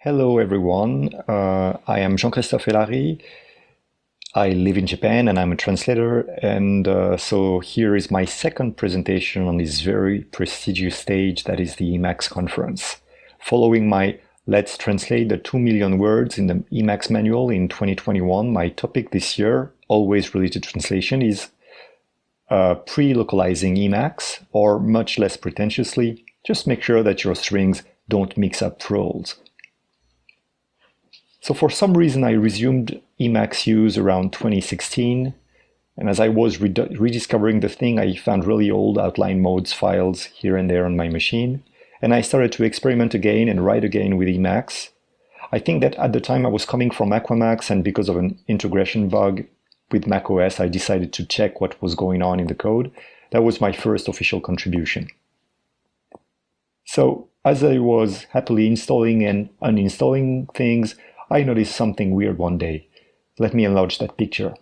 Hello everyone, uh, I am Jean-Christophe Helary. I live in Japan and I'm a translator and uh, so here is my second presentation on this very prestigious stage that is the Emacs conference. Following my Let's Translate the 2 million words in the Emacs manual in 2021, my topic this year, always related to translation, is uh, pre-localizing Emacs or much less pretentiously, just make sure that your strings don't mix up roles. So for some reason, I resumed Emacs use around 2016. And as I was rediscovering the thing, I found really old outline modes files here and there on my machine. And I started to experiment again and write again with Emacs. I think that at the time I was coming from Aquamacs and because of an integration bug with macOS, I decided to check what was going on in the code. That was my first official contribution. So as I was happily installing and uninstalling things, I noticed something weird one day. Let me enlarge that picture.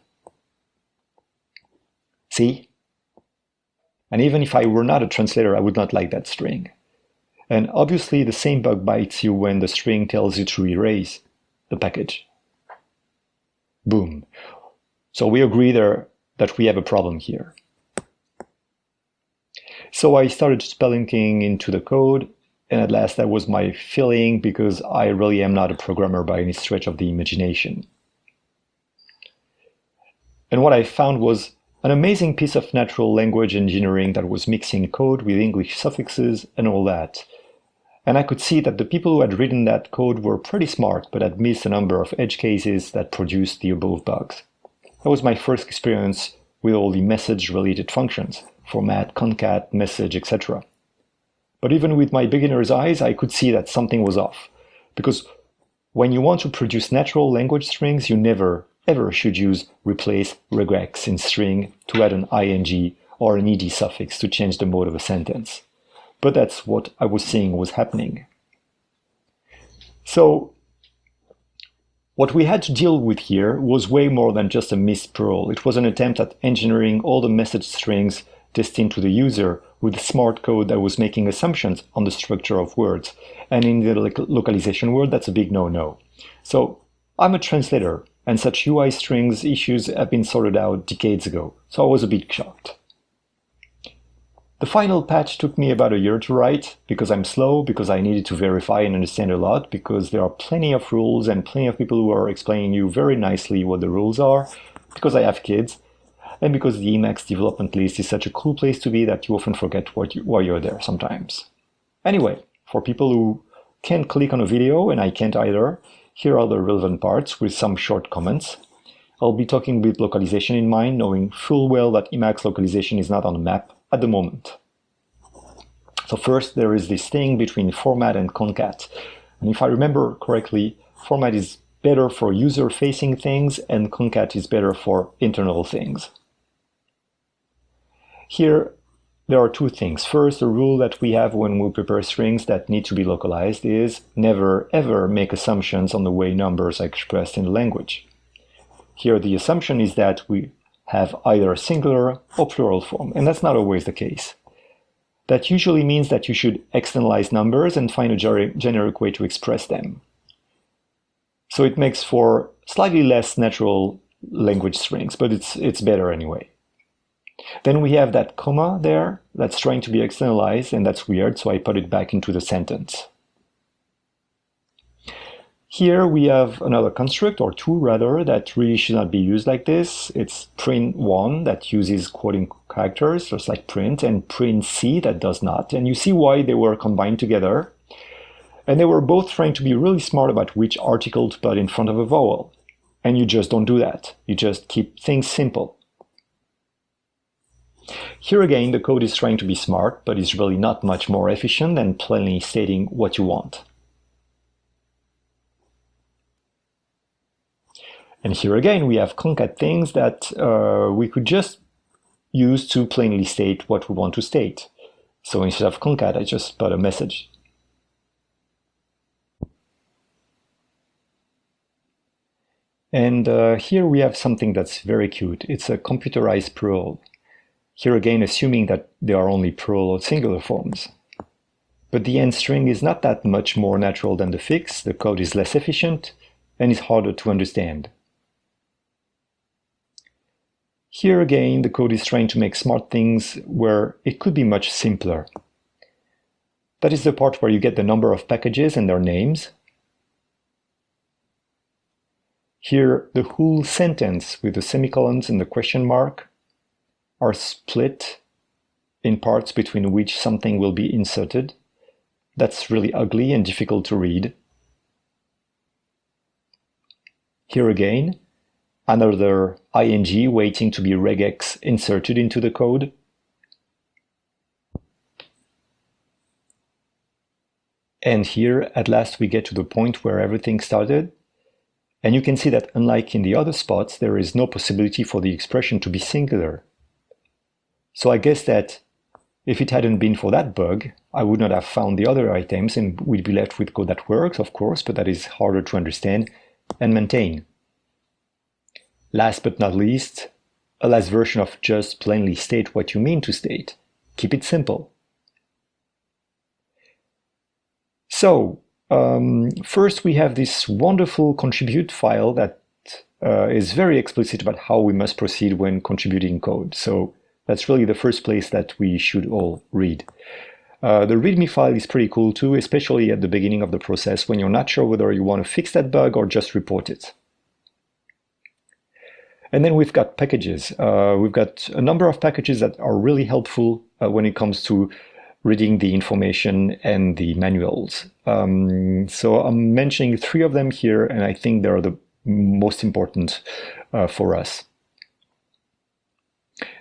See? And even if I were not a translator, I would not like that string. And obviously the same bug bites you when the string tells you to erase the package. Boom. So we agree there that we have a problem here. So I started spelunking into the code and at last, that was my feeling because I really am not a programmer by any stretch of the imagination. And what I found was an amazing piece of natural language engineering that was mixing code with English suffixes and all that. And I could see that the people who had written that code were pretty smart, but had missed a number of edge cases that produced the above bugs. That was my first experience with all the message-related functions, format, concat, message, etc. But even with my beginner's eyes, I could see that something was off. Because when you want to produce natural language strings, you never, ever should use replace regex in string to add an ing or an ed suffix to change the mode of a sentence. But that's what I was seeing was happening. So what we had to deal with here was way more than just a missed Perl. It was an attempt at engineering all the message strings destined to the user with smart code that was making assumptions on the structure of words. And in the localization world, that's a big no-no. So I'm a translator, and such UI strings issues have been sorted out decades ago, so I was a bit shocked. The final patch took me about a year to write, because I'm slow, because I needed to verify and understand a lot, because there are plenty of rules and plenty of people who are explaining you very nicely what the rules are, because I have kids, and because the Emacs development list is such a cool place to be that you often forget what you, why you're there sometimes. Anyway, for people who can't click on a video, and I can't either, here are the relevant parts with some short comments. I'll be talking with localization in mind, knowing full well that Emacs localization is not on the map at the moment. So first, there is this thing between format and concat. And if I remember correctly, format is better for user-facing things and concat is better for internal things. Here, there are two things. First, the rule that we have when we prepare strings that need to be localized is never ever make assumptions on the way numbers are expressed in the language. Here, the assumption is that we have either a singular or plural form, and that's not always the case. That usually means that you should externalize numbers and find a generic way to express them. So it makes for slightly less natural language strings, but it's, it's better anyway. Then we have that comma there that's trying to be externalized and that's weird, so I put it back into the sentence. Here we have another construct, or two rather, that really should not be used like this. It's print1 that uses quoting characters, just like print, and print c that does not. And you see why they were combined together. And they were both trying to be really smart about which article to put in front of a vowel. And you just don't do that. You just keep things simple. Here again, the code is trying to be smart, but is really not much more efficient than plainly stating what you want. And here again, we have concat things that uh, we could just use to plainly state what we want to state. So instead of concat, I just put a message. And uh, here we have something that's very cute. It's a computerized Perl. Here again, assuming that there are only plural or singular forms. but the end string is not that much more natural than the fix, the code is less efficient, and is harder to understand. Here again, the code is trying to make smart things where it could be much simpler. That is the part where you get the number of packages and their names. Here, the whole sentence with the semicolons and the question mark are split in parts between which something will be inserted. That's really ugly and difficult to read. Here again, another ing waiting to be regex inserted into the code. And here, at last, we get to the point where everything started. And you can see that unlike in the other spots, there is no possibility for the expression to be singular. So I guess that if it hadn't been for that bug, I would not have found the other items and we'd be left with code that works, of course, but that is harder to understand and maintain. Last but not least, a last version of just plainly state what you mean to state. Keep it simple. So, um, first we have this wonderful contribute file that uh, is very explicit about how we must proceed when contributing code. So that's really the first place that we should all read. Uh, the README file is pretty cool too, especially at the beginning of the process when you're not sure whether you want to fix that bug or just report it. And then we've got packages. Uh, we've got a number of packages that are really helpful uh, when it comes to reading the information and the manuals. Um, so I'm mentioning three of them here, and I think they're the most important uh, for us.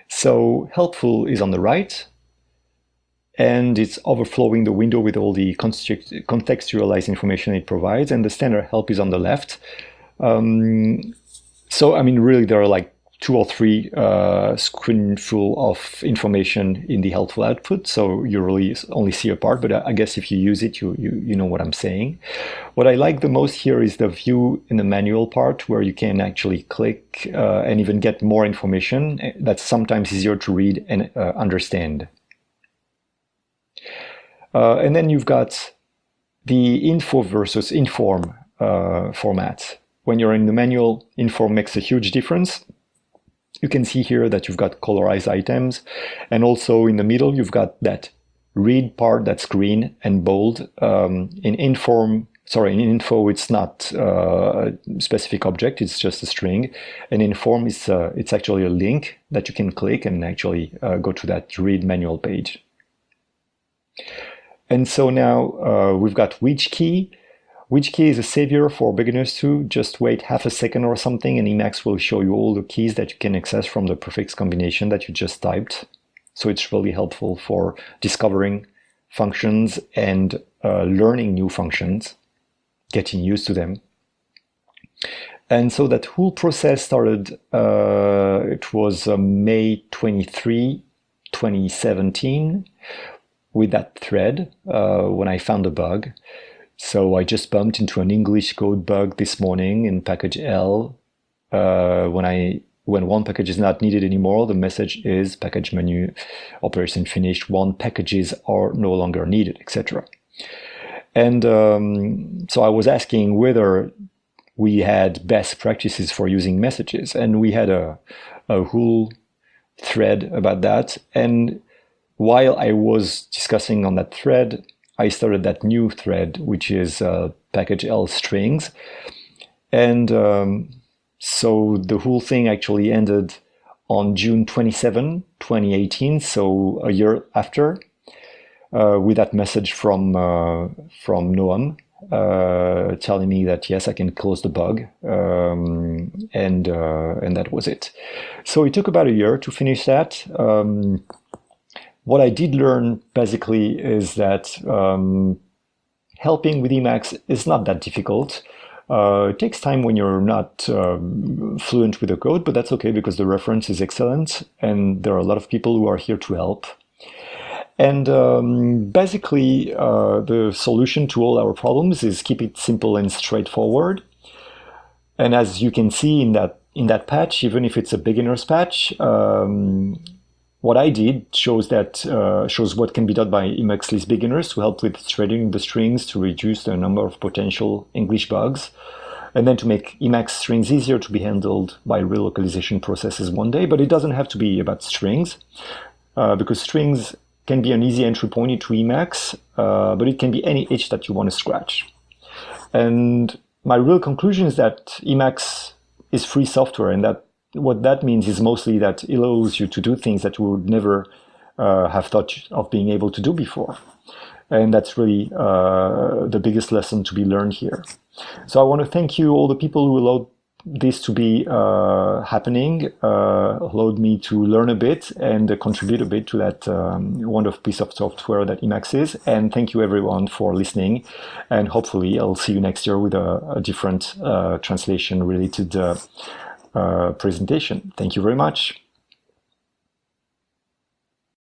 So helpful is on the right, and it's overflowing the window with all the contextualized information it provides, and the standard help is on the left. Um, so, I mean, really, there are like two or three uh, screenful of information in the helpful output. So you really only see a part, but I guess if you use it, you, you, you know what I'm saying. What I like the most here is the view in the manual part where you can actually click uh, and even get more information that's sometimes easier to read and uh, understand. Uh, and then you've got the info versus inform uh, format when you're in the manual, inform makes a huge difference. You can see here that you've got colorized items and also in the middle you've got that read part that's green and bold. Um, in inform, sorry, in info it's not uh, a specific object, it's just a string. And inform is uh, it's actually a link that you can click and actually uh, go to that read manual page. And so now uh, we've got which key which key is a savior for beginners too? Just wait half a second or something and Emacs will show you all the keys that you can access from the prefix combination that you just typed. So it's really helpful for discovering functions and uh, learning new functions, getting used to them. And so that whole process started, uh, it was uh, May 23, 2017, with that thread uh, when I found a bug. So I just bumped into an English code bug this morning in package.el. Uh, when I when one package is not needed anymore, the message is package menu operation finished. One packages are no longer needed, etc. And um, so I was asking whether we had best practices for using messages, and we had a, a whole thread about that. And while I was discussing on that thread, I started that new thread, which is uh, package.el strings. And um, so the whole thing actually ended on June 27, 2018, so a year after, uh, with that message from, uh, from Noam. Uh, telling me that yes, I can close the bug, um, and uh, and that was it. So it took about a year to finish that. Um, what I did learn basically is that um, helping with Emacs is not that difficult. Uh, it takes time when you're not um, fluent with the code, but that's okay because the reference is excellent and there are a lot of people who are here to help. And um, basically, uh, the solution to all our problems is keep it simple and straightforward. And as you can see in that in that patch, even if it's a beginner's patch, um, what I did shows that uh, shows what can be done by Emacs Lisp beginners to help with threading the strings to reduce the number of potential English bugs, and then to make Emacs strings easier to be handled by relocalization processes one day. But it doesn't have to be about strings, uh, because strings can be an easy entry point into Emacs, uh, but it can be any itch that you want to scratch. And my real conclusion is that Emacs is free software and that what that means is mostly that it allows you to do things that you would never uh, have thought of being able to do before. And that's really uh, the biggest lesson to be learned here. So I want to thank you, all the people who allowed this to be uh, happening, uh, allowed me to learn a bit and contribute a bit to that um, wonderful piece of software that Emacs is. And thank you everyone for listening. And hopefully I'll see you next year with a, a different uh, translation related uh, Uh, presentation. Thank you very much.